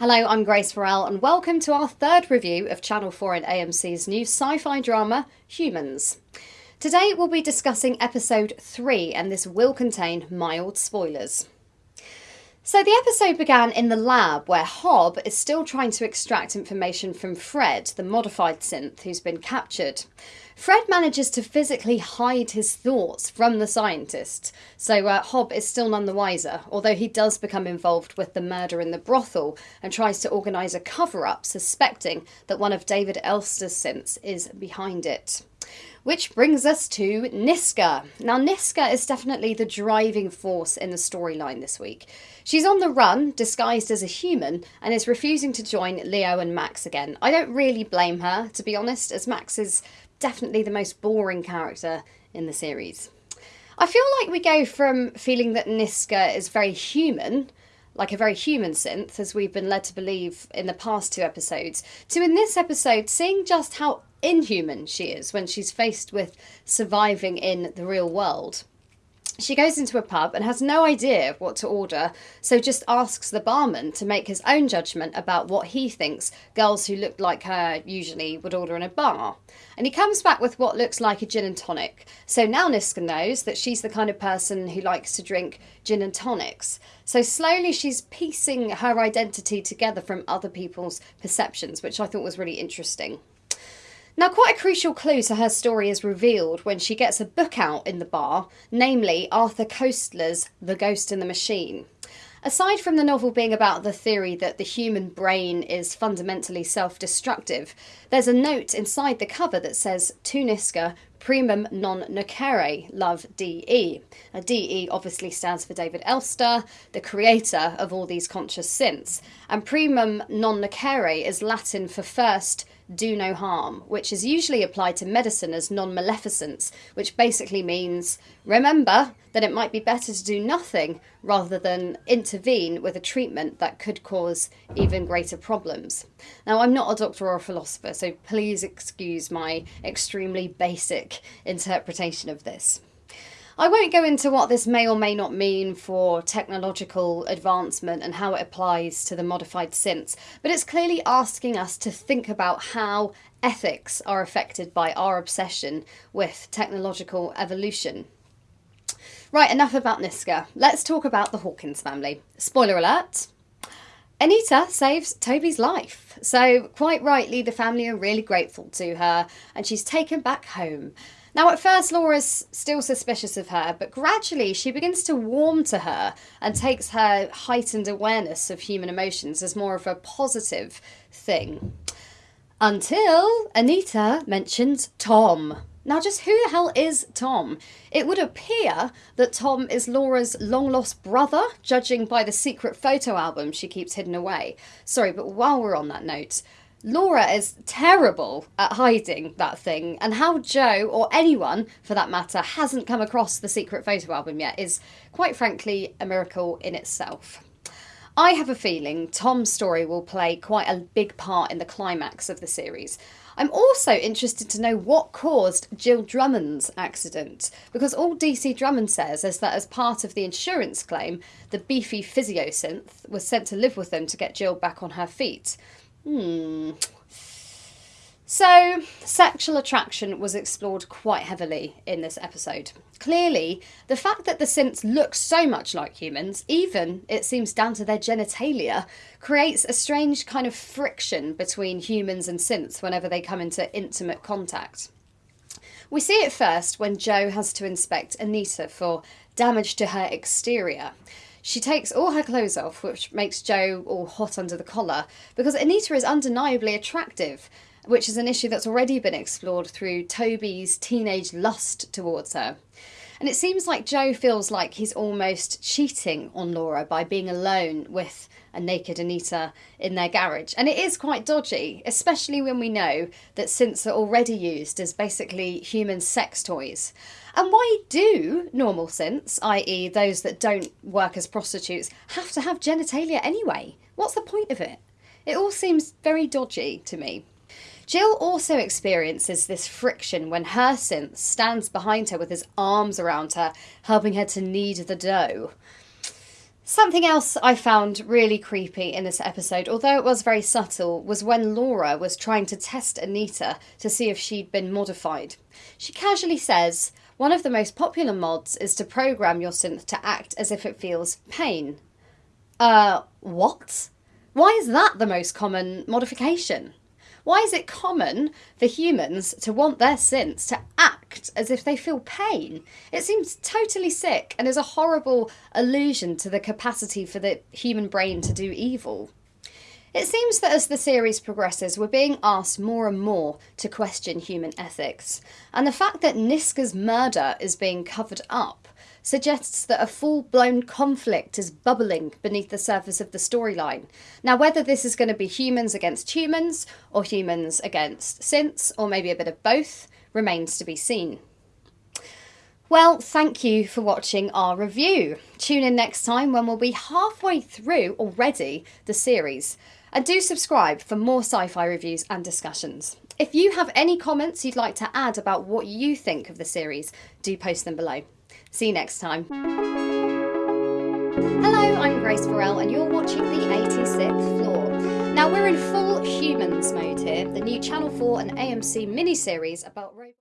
Hello, I'm Grace Farrell, and welcome to our third review of Channel 4 and AMC's new sci fi drama, Humans. Today we'll be discussing episode 3, and this will contain mild spoilers. So the episode began in the lab where Hobb is still trying to extract information from Fred, the modified synth who's been captured. Fred manages to physically hide his thoughts from the scientists, so uh, Hobb is still none the wiser, although he does become involved with the murder in the brothel and tries to organise a cover up, suspecting that one of David Elster's synths is behind it. Which brings us to Niska. Now, Niska is definitely the driving force in the storyline this week. She's on the run, disguised as a human, and is refusing to join Leo and Max again. I don't really blame her, to be honest, as Max is definitely the most boring character in the series. I feel like we go from feeling that Niska is very human like a very human synth, as we've been led to believe in the past two episodes, to in this episode seeing just how inhuman she is when she's faced with surviving in the real world. She goes into a pub and has no idea what to order, so just asks the barman to make his own judgment about what he thinks girls who look like her usually would order in a bar. And he comes back with what looks like a gin and tonic. So now Niska knows that she's the kind of person who likes to drink gin and tonics. So slowly she's piecing her identity together from other people's perceptions, which I thought was really interesting. Now, quite a crucial clue to her story is revealed when she gets a book out in the bar, namely Arthur Koestler's The Ghost in the Machine. Aside from the novel being about the theory that the human brain is fundamentally self destructive, there's a note inside the cover that says To Niska primum non nocere, love DE. Now, DE obviously stands for David Elster, the creator of all these conscious synths, and primum non nocere is Latin for first do no harm, which is usually applied to medicine as non maleficence, which basically means remember that it might be better to do nothing rather than intervene with a treatment that could cause even greater problems. Now, I'm not a doctor or a philosopher, so please excuse my extremely basic interpretation of this. I won't go into what this may or may not mean for technological advancement and how it applies to the modified synths, but it's clearly asking us to think about how ethics are affected by our obsession with technological evolution. Right, enough about Niska. Let's talk about the Hawkins family. Spoiler alert. Anita saves Toby's life. So, quite rightly, the family are really grateful to her and she's taken back home. Now, at first, Laura's still suspicious of her, but gradually she begins to warm to her and takes her heightened awareness of human emotions as more of a positive thing. Until Anita mentions Tom. Now, just who the hell is Tom? It would appear that Tom is Laura's long lost brother, judging by the secret photo album she keeps hidden away. Sorry, but while we're on that note, Laura is terrible at hiding that thing, and how Joe, or anyone for that matter, hasn't come across the secret photo album yet is, quite frankly, a miracle in itself. I have a feeling Tom's story will play quite a big part in the climax of the series. I'm also interested to know what caused Jill Drummond's accident, because all DC Drummond says is that as part of the insurance claim, the beefy physiosynth was sent to live with them to get Jill back on her feet. Hmm. So, sexual attraction was explored quite heavily in this episode. Clearly, the fact that the synths look so much like humans, even it seems down to their genitalia, creates a strange kind of friction between humans and synths whenever they come into intimate contact. We see it first when Joe has to inspect Anita for damage to her exterior. She takes all her clothes off, which makes Joe all hot under the collar, because Anita is undeniably attractive, which is an issue that's already been explored through Toby's teenage lust towards her. And it seems like Joe feels like he's almost cheating on Laura by being alone with a naked Anita in their garage. And it is quite dodgy, especially when we know that synths are already used as basically human sex toys. And why do normal synths, i.e., those that don't work as prostitutes, have to have genitalia anyway? What's the point of it? It all seems very dodgy to me. Jill also experiences this friction when her synth stands behind her with his arms around her, helping her to knead the dough. Something else I found really creepy in this episode, although it was very subtle, was when Laura was trying to test Anita to see if she'd been modified. She casually says, One of the most popular mods is to program your synth to act as if it feels pain. Uh, what? Why is that the most common modification? Why is it common for humans to want their synths to act as if they feel pain? It seems totally sick and is a horrible allusion to the capacity for the human brain to do evil. It seems that as the series progresses, we're being asked more and more to question human ethics, and the fact that Niska's murder is being covered up suggests that a full blown conflict is bubbling beneath the surface of the storyline. Now, whether this is going to be humans against humans, or humans against synths, or maybe a bit of both, remains to be seen. Well, thank you for watching our review. Tune in next time when we'll be halfway through already the series. And do subscribe for more sci fi reviews and discussions. If you have any comments you'd like to add about what you think of the series, do post them below. See you next time. Hello, I'm Grace Farrell, and you're watching the 86th floor. Now, we're in full humans mode here, the new Channel 4 and AMC miniseries about